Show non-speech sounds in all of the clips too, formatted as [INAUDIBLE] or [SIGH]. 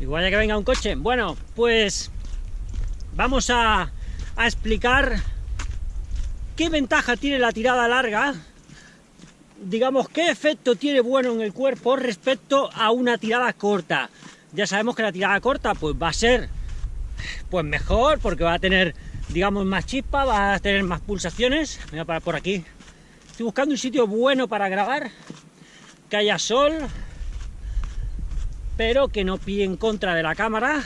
Igual ya que venga un coche. Bueno, pues vamos a, explicar qué ventaja tiene la tirada larga, digamos, qué efecto tiene bueno en el cuerpo respecto a una tirada corta. Ya sabemos que la tirada corta pues va a ser pues mejor porque va a tener, digamos, más chispa, va a tener más pulsaciones. Voy a parar por aquí. Estoy buscando un sitio bueno para grabar, que haya sol, pero que no pille en contra de la cámara.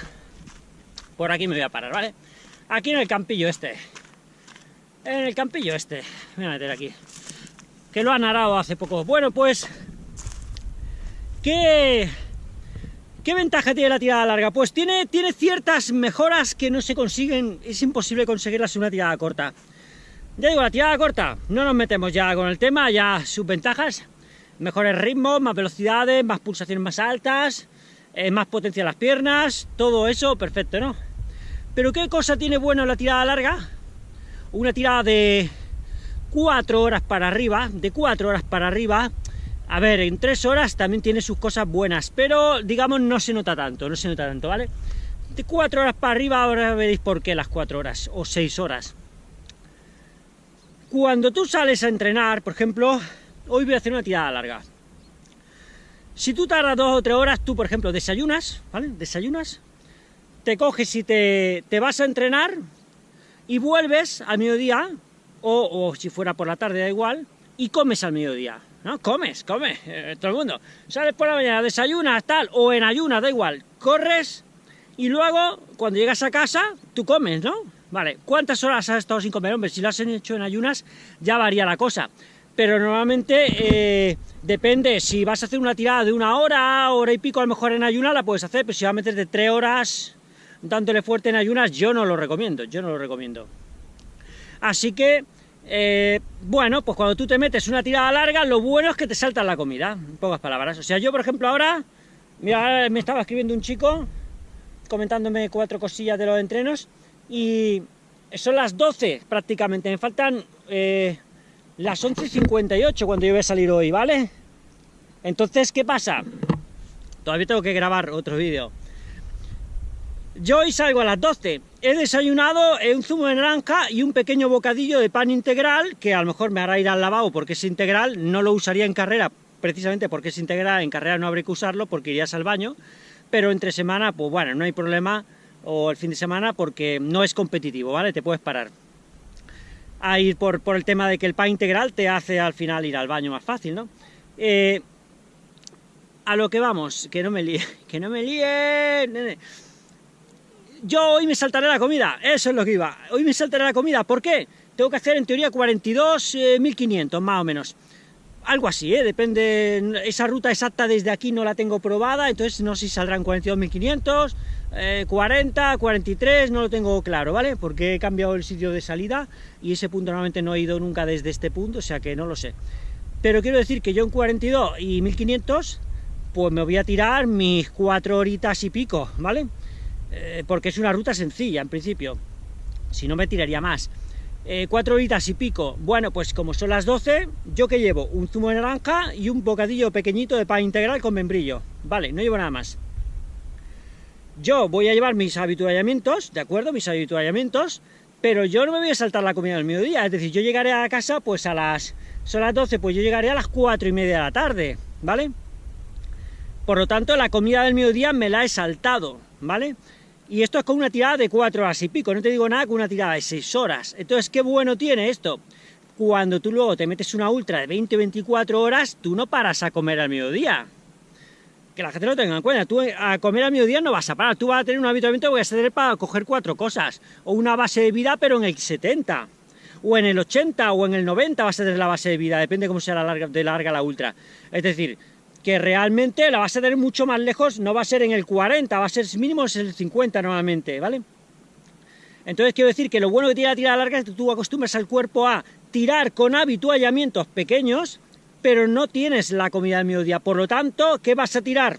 Por aquí me voy a parar, ¿vale? Aquí en el campillo este. En el campillo este. Me voy a meter aquí. Que lo han arado hace poco. Bueno, pues... ¿Qué, ¿Qué ventaja tiene la tirada larga? Pues tiene, tiene ciertas mejoras que no se consiguen, es imposible conseguirlas en una tirada corta. Ya digo, la tirada corta, no nos metemos ya con el tema, ya sus ventajas, mejores ritmos, más velocidades, más pulsaciones más altas, eh, más potencia en las piernas, todo eso, perfecto, ¿no? Pero ¿qué cosa tiene bueno la tirada larga? Una tirada de 4 horas para arriba, de 4 horas para arriba, a ver, en 3 horas también tiene sus cosas buenas, pero digamos no se nota tanto, no se nota tanto, ¿vale? De 4 horas para arriba, ahora veréis por qué las 4 horas, o 6 horas. Cuando tú sales a entrenar, por ejemplo, hoy voy a hacer una tirada larga, si tú tardas dos o tres horas, tú, por ejemplo, desayunas, ¿vale? Desayunas, te coges y te, vas a entrenar y vuelves al mediodía, o, o, si fuera por la tarde, da igual, y comes al mediodía, ¿no? Comes, comes, eh, todo el mundo. Sales por la mañana, desayunas, tal, o en ayunas, da igual, corres, y luego, cuando llegas a casa, tú comes, ¿no? Vale, ¿cuántas horas has estado sin comer? Hombre, si lo has hecho en ayunas, ya varía la cosa pero normalmente eh, depende, si vas a hacer una tirada de una hora, hora y pico, a lo mejor en ayunas la puedes hacer, pero si vas a meter de tres horas dándole fuerte en ayunas, yo no lo recomiendo, yo no lo recomiendo. Así que, eh, bueno, pues cuando tú te metes una tirada larga, lo bueno es que te salta la comida, en pocas palabras. O sea, yo, por ejemplo, ahora, me estaba escribiendo un chico, comentándome cuatro cosillas de los entrenos, y son las 12 prácticamente, me faltan... Eh, las 11.58 cuando yo voy a salir hoy, ¿vale? Entonces, ¿qué pasa? Todavía tengo que grabar otro vídeo. Yo hoy salgo a las 12. He desayunado un zumo de naranja y un pequeño bocadillo de pan integral, que a lo mejor me hará ir al lavabo porque es integral, no lo usaría en carrera, precisamente porque es integral, en carrera no habría que usarlo porque irías al baño, pero entre semana, pues bueno, no hay problema, o el fin de semana, porque no es competitivo, ¿vale? Te puedes parar a ir por, por, el tema de que el pan integral te hace al final ir al baño más fácil, ¿no? Eh, a lo que vamos, que no me líe, [LAUGHS] que no me líe... Yo hoy me saltaré la comida, eso es lo que iba. Hoy me saltaré la comida, ¿por qué? Tengo que hacer en teoría 42.500 eh, más o menos. Algo así, ¿eh? depende, esa ruta exacta desde aquí no la tengo probada, entonces no sé si saldrán 42.500, 40, 43, no lo tengo claro, ¿vale? Porque he cambiado el sitio de salida y ese punto normalmente no he ido nunca desde este punto, o sea que no lo sé. Pero quiero decir que yo en 42 y 1500, pues me voy a tirar mis 4 horitas y pico, ¿vale? Eh, porque es una ruta sencilla, en principio. Si no me tiraría más. Eh, 4 horitas y pico. Bueno, pues como son las 12, ¿yo que llevo? Un zumo de naranja y un bocadillo pequeñito de pan integral con membrillo. Vale, no llevo nada más yo voy a llevar mis habituallamientos, ¿de acuerdo? Mis habituallamientos, pero yo no me voy a saltar la comida del mediodía, es decir, yo llegaré a casa pues a las... son las 12, pues yo llegaré a las 4 y media de la tarde, ¿vale? Por lo tanto, la comida del mediodía me la he saltado, ¿vale? Y esto es con una tirada de 4 horas y pico, no te digo nada con una tirada de 6 horas. Entonces, ¿qué bueno tiene esto? Cuando tú luego te metes una ultra de 20-24 horas, tú no paras a comer al mediodía, que la gente lo tenga en cuenta. Tú eh, a comer a mediodía no vas a parar, tú vas a tener un habituamiento que vas a tener para coger cuatro cosas, o una base de vida pero en el 70, o en el 80, o en el 90 vas a tener la base de vida, depende cómo sea la larga, de larga la ultra. Es decir, que realmente la vas a tener mucho más lejos, no va a ser en el 40, va a ser mínimo en el 50 normalmente, ¿vale? Entonces quiero decir que lo bueno que tiene la tirada larga es que tú acostumbras al cuerpo a tirar con habituallamientos pequeños, pero no tienes la comida del mediodía. Por lo tanto, ¿qué vas a tirar?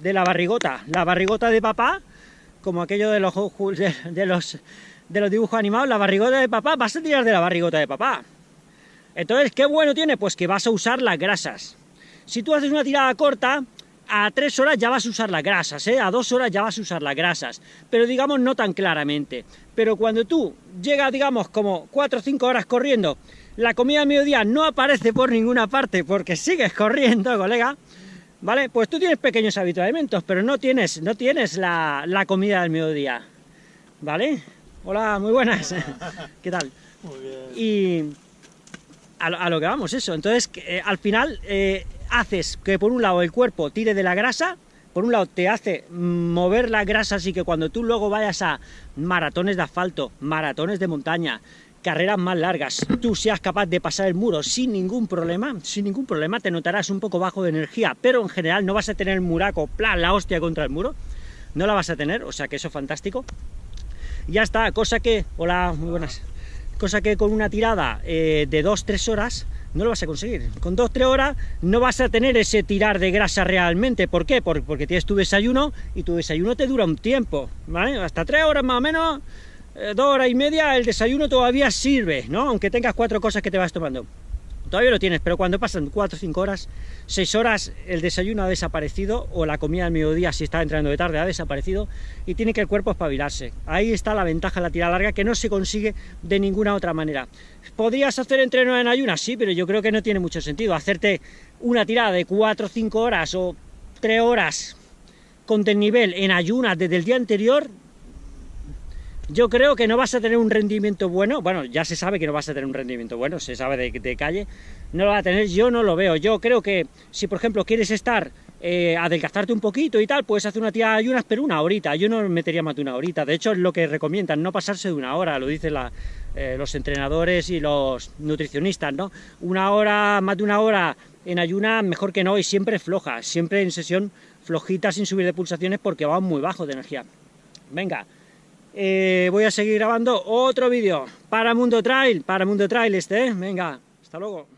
De la barrigota. La barrigota de papá, como aquello de los, de, de los dibujos animados, la barrigota de papá, vas a tirar de la barrigota de papá. Entonces, ¿qué bueno tiene? Pues que vas a usar las grasas. Si tú haces una tirada corta, a tres horas ya vas a usar las grasas, ¿eh? a dos horas ya vas a usar las grasas, pero digamos no tan claramente. Pero cuando tú llegas, digamos, como cuatro o cinco horas corriendo, la comida del mediodía no aparece por ninguna parte porque sigues corriendo, colega, ¿vale? Pues tú tienes pequeños alimentos, pero no tienes, no tienes la, comida del mediodía, ¿vale? Hola, muy buenas, [LAUGHS] ¿qué tal? Muy bien. Y a, lo que vamos, eso, entonces eh, al final eh, haces que por un lado el cuerpo tire de la grasa, por un lado te hace mover la grasa, así que cuando tú luego vayas a maratones de asfalto, maratones de montaña, carreras más largas, tú seas capaz de pasar el muro sin ningún problema, sin ningún problema, te notarás un poco bajo de energía, pero en general no vas a tener el muraco, plan, la hostia contra el muro, no la vas a tener, o sea que eso es fantástico. Ya está, cosa que, hola, muy buenas, cosa que con una tirada eh, de 2-3 horas no lo vas a conseguir. Con 2-3 horas no vas a tener ese tirar de grasa realmente. ¿Por qué? Porque tienes tu desayuno y tu desayuno te dura un tiempo, ¿vale? Hasta 3 horas más o menos, 2 eh, horas y media, el desayuno todavía sirve, ¿no? Aunque tengas cuatro cosas que te vas tomando todavía lo tienes, pero cuando pasan 4 o 5 horas, 6 horas, el desayuno ha desaparecido, o la comida del mediodía, si está entrando de tarde, ha desaparecido, y tiene que el cuerpo espabilarse. Ahí está la ventaja de la tirada larga, que no se consigue de ninguna otra manera. ¿Podrías hacer entreno en ayunas? Sí, pero yo creo que no tiene mucho sentido. Hacerte una tirada de 4 o 5 horas, o 3 horas, con nivel en ayunas desde el día anterior, yo creo que no vas a tener un rendimiento bueno, bueno, ya se sabe que no vas a tener un rendimiento bueno, se sabe de, calle, no lo va a tener, yo no lo veo, yo creo que si por ejemplo quieres estar, eh, adelgazarte un poquito y tal, puedes hacer una de ayunas, pero una horita, yo no metería más de una horita, de hecho es lo que recomiendan, no pasarse de una hora, lo dicen eh, los entrenadores y los nutricionistas, ¿no? Una hora, más de una hora en ayunas, mejor que no, y siempre floja, siempre en sesión flojita sin subir de pulsaciones porque va muy bajo de energía. Venga, eh, voy a seguir grabando otro vídeo para Mundo Trail, para Mundo Trail este, ¿eh? venga, hasta luego.